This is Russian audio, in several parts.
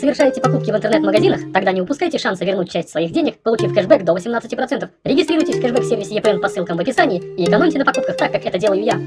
совершаете покупки в интернет-магазинах, тогда не упускайте шанса вернуть часть своих денег, получив кэшбэк до 18%. Регистрируйтесь в кэшбэк-сервисе EPN по ссылкам в описании и экономьте на покупках так, как это делаю я.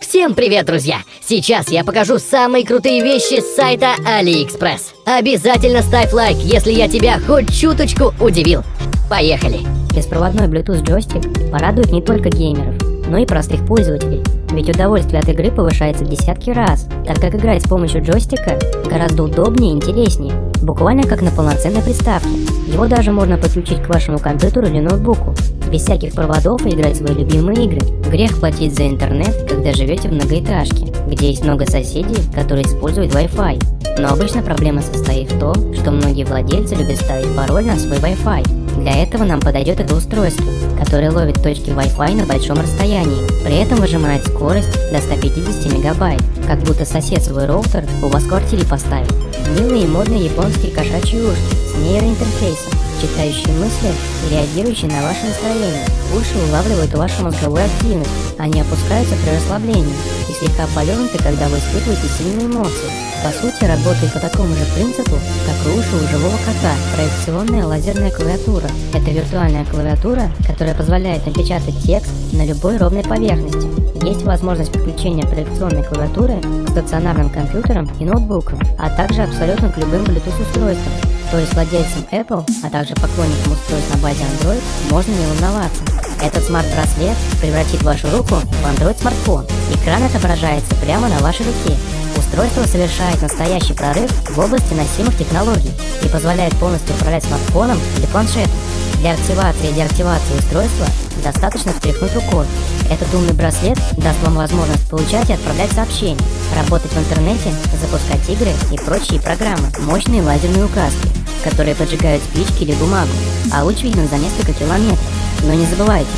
Всем привет, друзья! Сейчас я покажу самые крутые вещи с сайта AliExpress. Обязательно ставь лайк, если я тебя хоть чуточку удивил. Поехали! Беспроводной Bluetooth джойстик порадует не только геймеров, но и простых пользователей. Ведь удовольствие от игры повышается в десятки раз, так как играть с помощью джойстика гораздо удобнее и интереснее, буквально как на полноценной приставке. Его даже можно подключить к вашему компьютеру или ноутбуку, без всяких проводов и играть в свои любимые игры. Грех платить за интернет, когда живете в многоэтажке, где есть много соседей, которые используют Wi-Fi. Но обычно проблема состоит в том, что многие владельцы любят ставить пароль на свой Wi-Fi. Для этого нам подойдет это устройство, которое ловит точки Wi-Fi на большом расстоянии, при этом выжимает скорость до 150 мегабайт, как будто сосед свой роутер у вас в квартире поставил. Милые и модные японские кошачьи ушки с нейроинтерфейсом, читающие мысли реагирующие на ваше настроение. Уши улавливают вашу мозговую активность, они опускаются при расслаблении и слегка повернуты, когда вы испытываете сильные эмоции. По сути, работает по такому же принципу, как уши у живого кота, проекционная лазерная клавиатура. Это виртуальная клавиатура, которая позволяет напечатать текст на любой ровной поверхности. Есть возможность подключения проекционной клавиатуры к стационарным компьютерам и ноутбукам, а также абсолютно к любым Bluetooth-устройствам. То есть владельцам Apple, а также поклонникам устройств на базе Android можно не волноваться. Этот смарт-браслет превратит вашу руку в Android-смартфон. Экран отображается прямо на вашей руке. Устройство совершает настоящий прорыв в области носимых технологий и позволяет полностью управлять смартфоном или планшетом. Для активации и деактивации устройства достаточно встряхнуть рукой. Этот умный браслет даст вам возможность получать и отправлять сообщения, работать в интернете, запускать игры и прочие программы. Мощные лазерные указки, которые поджигают спички или бумагу, а луч виден за несколько километров. Но не забывайте,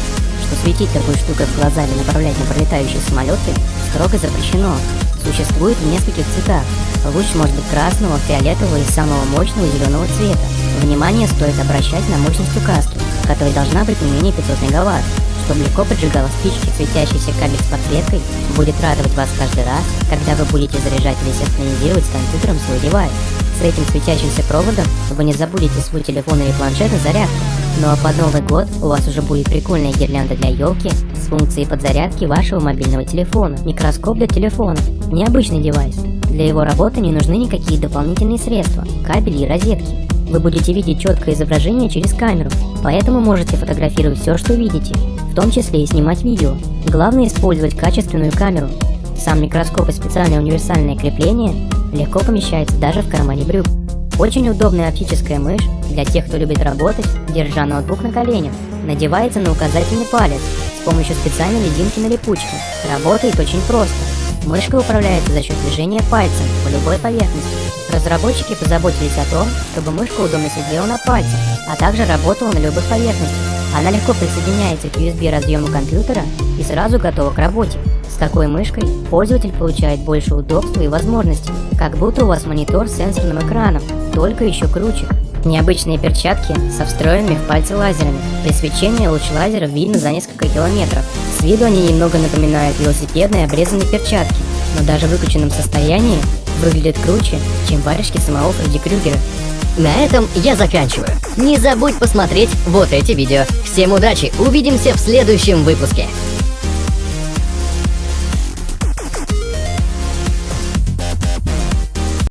что светить такой штукой в глаза или направлять на пролетающие самолеты строго запрещено. Существует в нескольких цветах. Луч может быть красного, фиолетового и самого мощного зеленого цвета. Внимание стоит обращать на мощность указки, которая должна быть не менее 500 мегаватт. Чтобы легко поджигала спички, светящийся кабель с подсветкой будет радовать вас каждый раз, когда вы будете заряжать или синхронизировать с компьютером свой девайс. С этим светящимся проводом вы не забудете свой телефон или планшет на зарядку. Ну а под Новый год у вас уже будет прикольная гирлянда для елки с функцией подзарядки вашего мобильного телефона, микроскоп для телефона, необычный девайс. Для его работы не нужны никакие дополнительные средства, кабели и розетки. Вы будете видеть четкое изображение через камеру, поэтому можете фотографировать все, что видите, том числе и снимать видео. Главное использовать качественную камеру. Сам микроскоп и специальное универсальное крепление легко помещается даже в кармане брюк. Очень удобная оптическая мышь для тех, кто любит работать, держа ноутбук на коленях. Надевается на указательный палец с помощью специальной лединки на липучке. Работает очень просто. Мышка управляется за счет движения пальцем по любой поверхности. Разработчики позаботились о том, чтобы мышка удобно сидела на пальце, а также работала на любых поверхностях. Она легко присоединяется к USB разъему компьютера и сразу готова к работе. С такой мышкой пользователь получает больше удобства и возможностей, как будто у вас монитор с сенсорным экраном, только еще круче. Необычные перчатки со встроенными в пальцы лазерами. При свечении луч лазера видно за несколько километров. С виду они немного напоминают велосипедные обрезанные перчатки, но даже в выключенном состоянии выглядят круче, чем варежки самого Фредди Крюгера. На этом я заканчиваю. Не забудь посмотреть вот эти видео. Всем удачи, увидимся в следующем выпуске.